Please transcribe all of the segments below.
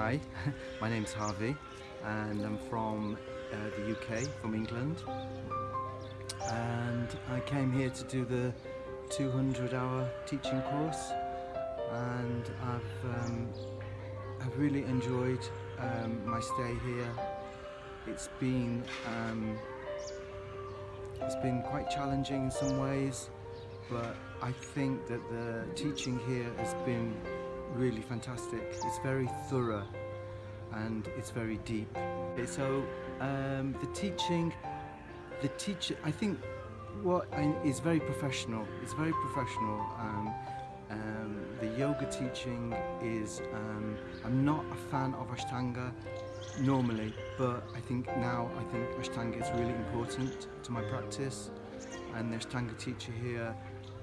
Hi, my name's Harvey and I'm from uh, the UK, from England. And I came here to do the 200 hour teaching course and I've, um, I've really enjoyed um, my stay here. It's been, um, it's been quite challenging in some ways but I think that the teaching here has been really fantastic. It's very thorough and it's very deep. So um, the teaching, the teacher, I think what is very professional. It's very professional. Um, um, the yoga teaching is, um, I'm not a fan of Ashtanga normally, but I think now I think Ashtanga is really important to my practice and the Ashtanga teacher here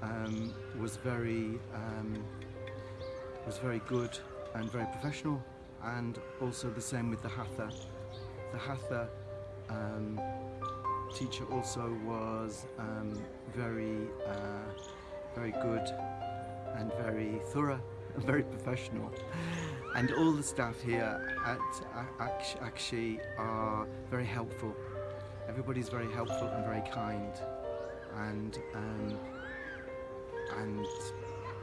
um, was very um, was very good and very professional and also the same with the Hatha. The Hatha um, teacher also was um, very uh, very good and very thorough and very professional. And all the staff here at Akshi are very helpful. Everybody's very helpful and very kind. And um, and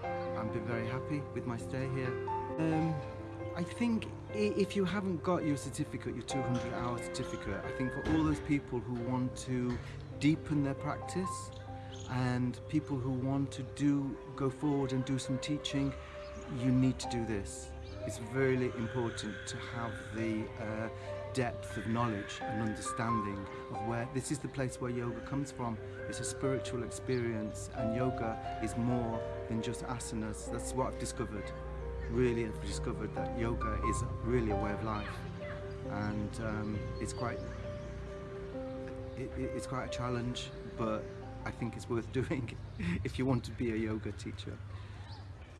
I've been very happy with my stay here. Um, I think if you haven't got your certificate, your 200 hour certificate, I think for all those people who want to deepen their practice and people who want to do go forward and do some teaching, you need to do this. It's really important to have the uh, depth of knowledge and understanding of where this is the place where yoga comes from. It's a spiritual experience and yoga is more than just asanas. That's what I've discovered. Really I've discovered that yoga is really a way of life and um, it's quite it, it's quite a challenge but I think it's worth doing if you want to be a yoga teacher.